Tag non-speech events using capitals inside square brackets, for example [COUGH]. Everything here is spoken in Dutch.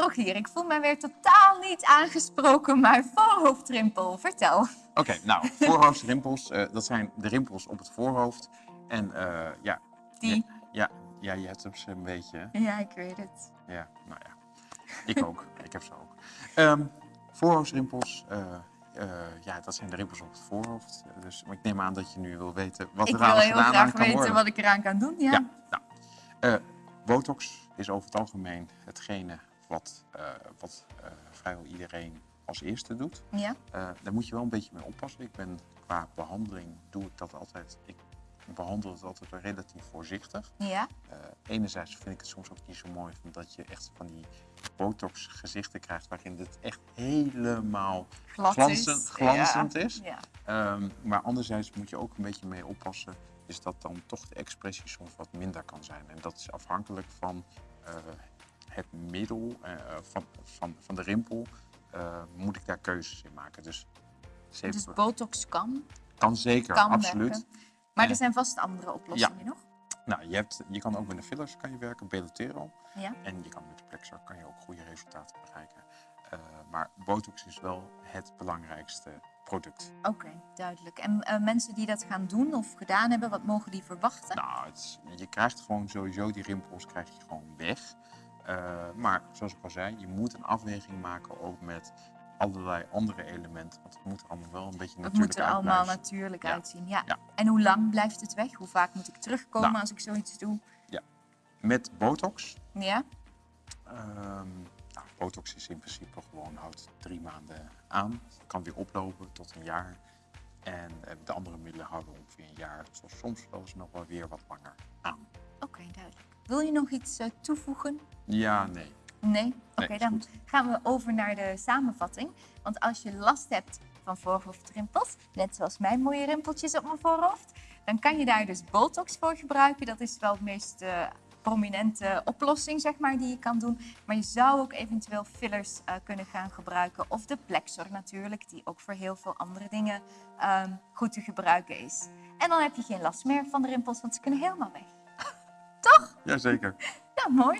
Rogier, ik voel mij weer totaal niet aangesproken, maar voorhoofdrimpel, vertel. Oké, nou, [LAUGHS] voorhoofdrimpels, eh, dat zijn de rimpels op het voorhoofd. En eh, ja, Die, ja, ja, je hebt hem ze een beetje. ja, ik weet het. Ja, nou ja. Ik ook. [LAUGHS] ik heb ze ook. Ehm, voorhoofdrimpels, eh, eh, ja, dat zijn de rimpels op het voorhoofd. Dus ik neem aan dat je nu wil weten wat Ik er wil aan heel gedaan aan graag kan weten worden. wat ik eraan kan doen, ja. Ja, nou, botox is over het algemeen hetgene wat, eh, wat eh, vrijwel iedereen als eerste doet. Ja, Eh, daar moet je wel een beetje mee oppassen. Ik ben qua behandeling doe ik dat altijd. Ik behandel het altijd relatief voorzichtig. ja. Enerzijds vind ik het soms ook niet zo mooi omdat je echt van die botox gezichten krijgt waarin het echt helemaal Glad glanzend, is. glanzend ja. is. Ja. Ehm, maar anderzijds moet je ook een beetje mee oppassen, is dat dan toch de expressie soms wat minder kan zijn. En dat is afhankelijk van het middel, eh, van, van, van de rimpel, eh, moet ik daar keuzes in maken. Dus, Dus botox kan, kan zeker, kan absoluut. werken. Maar er zijn vast andere oplossingen nog. Nou, je, hebt, je kan ook met de fillers kan je werken, Belotero. Ja. En je kan met de Plexar kan je ook goede resultaten bereiken. Eh, maar botox is wel het belangrijkste product. Oké, duidelijk. En mensen die dat gaan doen of gedaan hebben, wat mogen die verwachten? Nou, het je krijgt gewoon sowieso die rimpels krijg je gewoon weg. Eh, maar zoals ik al zei, je moet een afweging maken ook met allerlei andere elementen. Want het moet er allemaal wel een beetje het natuurlijk moet er allemaal natuurlijk Ja. uitzien. Ja. Ja. En hoe lang blijft het weg? Hoe vaak moet ik terugkomen Nou. als ik zoiets doe? Met botox. Ja? ehm, nou, botox is in principe gewoon, houdt drie maanden aan. Kan weer oplopen tot een jaar. En eh, de andere middelen houden ongeveer een jaar. Zoals soms wel eens nog wel weer wat langer aan. Duidelijk. Wil je nog iets eh, toevoegen? Ja, nee. Nee? Oké, dan goed. gaan we over naar de samenvatting. Want als je last hebt van voorhoofdrimpels, net zoals mijn mooie rimpeltjes op mijn voorhoofd, dan kan je daar dus Botox voor gebruiken. Dat is wel de meest eh, prominente oplossing, zeg maar, die je kan doen. Maar je zou ook eventueel fillers eh, kunnen gaan gebruiken. Of de Plexor natuurlijk, die ook voor heel veel andere dingen ehm, goed te gebruiken is. En dan heb je geen last meer van de rimpels, want ze kunnen helemaal weg. Jazeker. Ja, [LAUGHS] mooi.